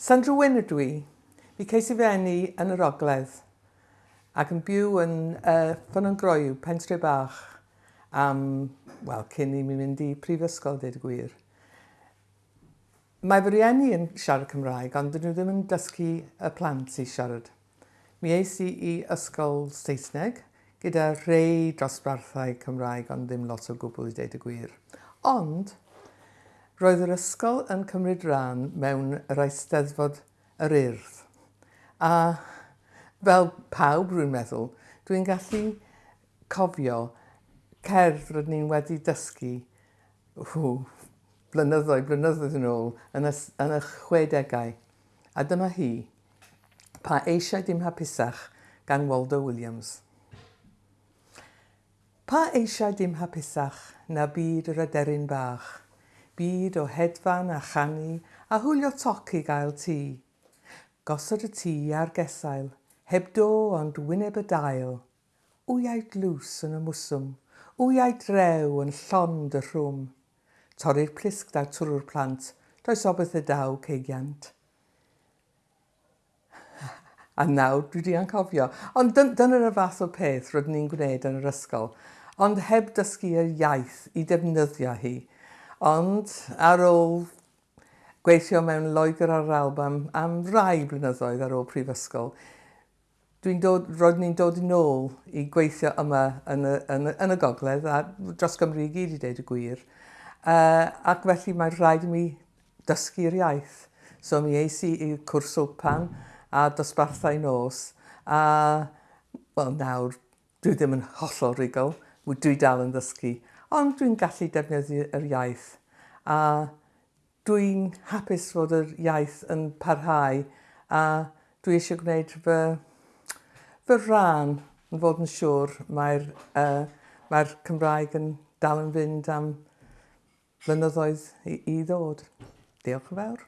Sandra Wyn ydw i. Mi ceis i fenni yn yr ogledd ac yn byw yn uh, ffyn yn groiw, pentre bach, am, wel, cyn i mi mynd i prifysgol, dweud y gwir. Mae fy rieni yn siarad Cymraeg, ond dyn nhw ddim yn dysgu y plant i siarad. Mi eis i i ysgol Saesneg gyda rei dosbarthau Cymraeg, ond ddim lot o gwbl i dweud y gwir. Ond, Roedd yr ysgol yn cymryd rhan mewn yr Eisteddfod yr Urdd. A fel pawb rwy'n meddwl, dwi'n gallu cofio cerdd rydyn ni'n wedi dysgu hw, blynyddoedd, blynyddoedd yn ôl yn y, yn y chwedegau. A dyma hi, pa eisiau dim hapusach gan Waldo Williams. Pa eisiau dim hapusach na byd yr aderyn bach – byd o hedfan a chanu a hwylio toc i gael tŷ. Gosod y tŷ ar gesail, heb do ond wyneb y dail. Wyau glws yn y mwswm, wyau drew yn llond y rhwm. Torri'r plisg daw twrw'r plant, does obeth y daw ceigiant. A nawr dwi di anghofio, ond dyna'r y fath o peth rydyn ni'n gwneud yn yr ysgol, ond heb dysgu y iaith i defnyddio hi, Ond ar ôl gweithio mewn Loegr ar yr Alban am rai blynyddoedd ar ôl prifysgol, dwi'n dod, roedd ni'n dod yn ôl i gweithio yma yn y, yn y, yn y gogledd a dros Gymru i gyd i ddeud y gwir. Uh, ac felly mae rhaid i mi dysgu'r iaith. So mi eis i i'r cwrs pan a dosbarthau nos a, wel nawr, dwi ddim yn hollol rigol, dwi dal yn ddysgu ond dwi'n gallu defnyddio'r iaith a dwi'n hapus fod yr iaith yn parhau a dwi eisiau gwneud fy, fy rhan yn fod yn siŵr mae'r uh, mae Cymraeg yn dal yn fynd am flynyddoedd i, i ddod. Diolch yn fawr.